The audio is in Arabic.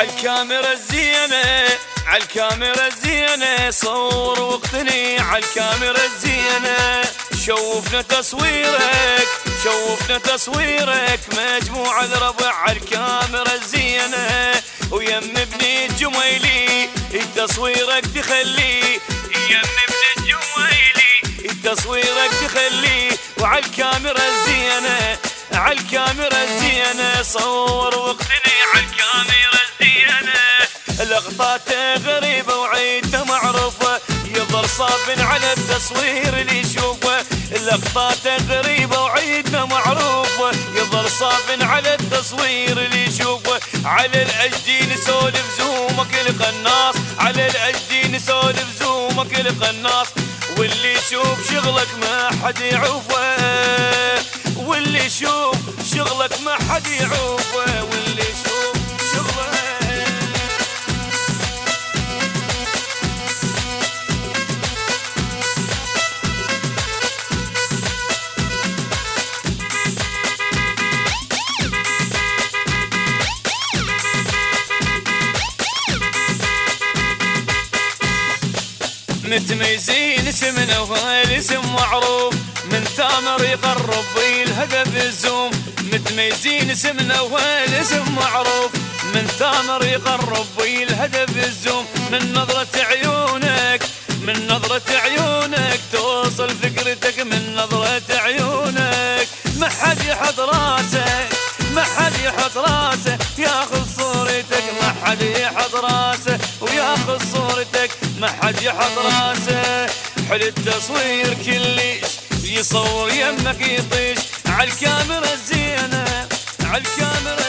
عالكاميرا الزينة عالكاميرا الزينة صور واقتني عالكاميرا الزينة. شوفنا تصويرك شوفنا تصويرك مجموعة الربع عالكاميرا الزينة. ويم ابن الجميلي تصويرك تخلي. يم ابن الجميلي تصويرك تخلي. وعالكاميرا الزينة عالكاميرا الزينة. صور واقتني عالكاميرا الزينة. لقطاته غريبة وعيدته معروفة يظل صاب على التصوير اللي يشوفه. لقطاته غريبة وعيدنا معروفة. يظل صاب على التصوير اللي يشوفه. على الأجدي نسولف زومك القناص. على الأجدي نسولف زومك القناص. واللي يشوف شغلك ما حد يعوفه واللي يشوف شغلك ما حد يعوفه واللي يشوف متميزين اسمنا والاسم معروف. من ثامر يقرب الهدف الزوم. متميزين اسمنا والاسم معروف. من ثامر يقرب الهدف الزوم. من نظرة عيونك من نظرة عيونك توصل فكرتك. من نظرة عيونك ما حد يحط راسه ما حد يحط راسه. ياخذ صورتك ما حد يحط راسه. وياخذ صورتك. ما حد يحط راسه. حل التصوير كلش. يصور يمك يطيش. عالكاميرا الزينة. عالكاميرا